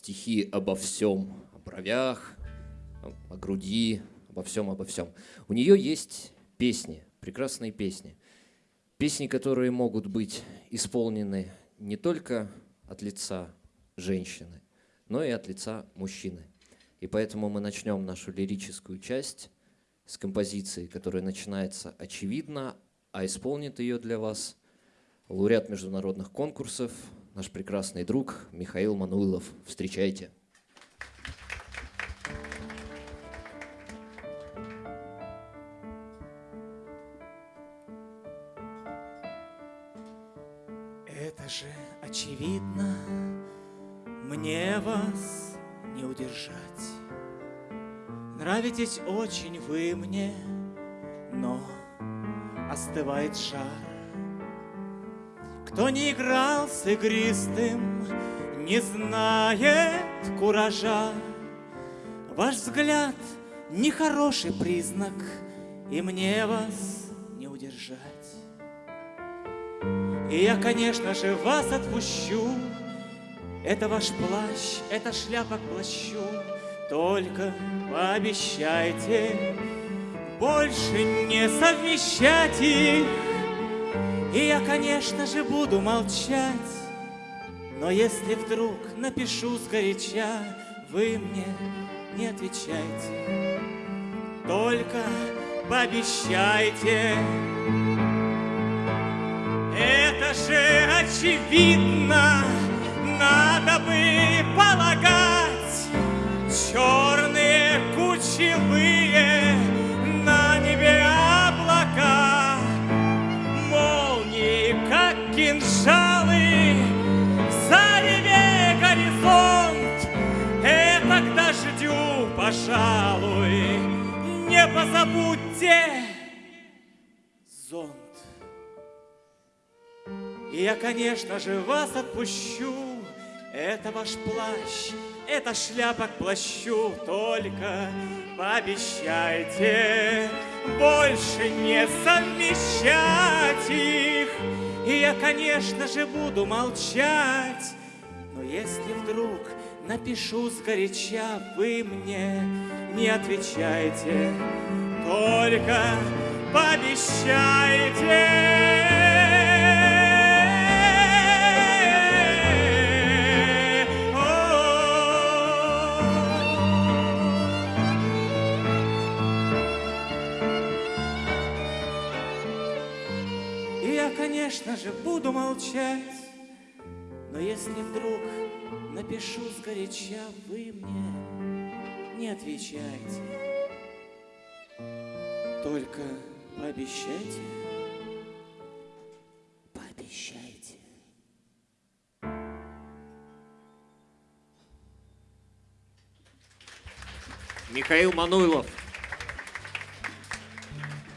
стихи обо всем, о бровях, о груди, обо всем, обо всем. У нее есть песни, прекрасные песни. Песни, которые могут быть исполнены не только от лица женщины, но и от лица мужчины. И поэтому мы начнем нашу лирическую часть с композиции, которая начинается очевидно, а исполнит ее для вас лауреат международных конкурсов, наш прекрасный друг Михаил Мануилов. Встречайте. Это же очевидно, мне вас не удержать. Нравитесь очень вы мне, но остывает жар. Кто не играл с игристым, не знает куража. Ваш взгляд — нехороший признак, и мне вас не удержать. И я, конечно же, вас отпущу, это ваш плащ, это шляпа к плащу, только пообещайте больше не совмещать их. И я, конечно же, буду молчать, но если вдруг напишу сгоряча, вы мне не отвечайте, только пообещайте. Это же очевидно, надо бы полагать, черные кучевые кинжалы, в зареве горизонт. Это к дождю, пожалуй, не позабудьте зонт. И я, конечно же, вас отпущу, это ваш плащ, это шляпа к плащу, только пообещайте больше не совмещать их. И я, конечно же, буду молчать, но если вдруг напишу сгоряча, вы мне не отвечайте, только пообещайте. Конечно же, буду молчать, но если вдруг напишу сгоряча, вы мне не отвечайте. Только пообещайте, пообещайте. Михаил Мануйлов.